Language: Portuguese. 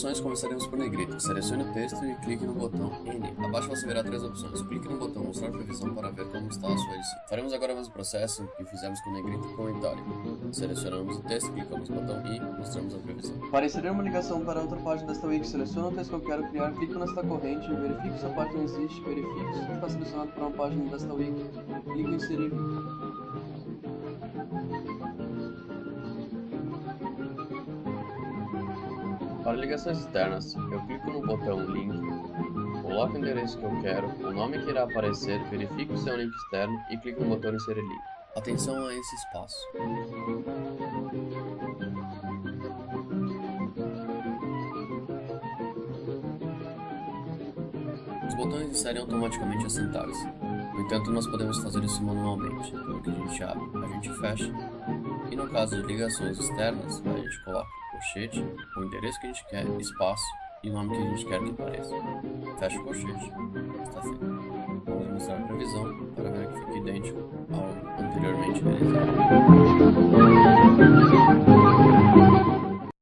opções, começaremos por negrito. Selecione o texto e clique no botão N. Abaixo você verá três opções. Clique no botão Mostrar previsão para ver como está a sua edição. Faremos agora o mesmo processo que fizemos com negrito com itálico. Selecionamos o texto, clicamos no botão I e mostramos a previsão. Para inserir uma ligação para outra página desta wiki, selecione o texto que eu quero criar, clico nesta corrente, verifique se a página existe, verifique se está selecionado para uma página desta wiki, clico em inserir. Para ligações externas, eu clico no botão Link, coloco o endereço que eu quero, o nome que irá aparecer, verifico é um link externo e clico no botão Inserir link. Atenção a esse espaço. Os botões inserem automaticamente a sintaxe. No entanto, nós podemos fazer isso manualmente. Então, que a gente abre, a gente fecha no caso de ligações externas, a gente coloca o colchete, o endereço que a gente quer, espaço e o nome que a gente quer que apareça. Fecha o colchete. Está feito. Vamos mostrar a previsão para ver que fica idêntico ao anteriormente realizado.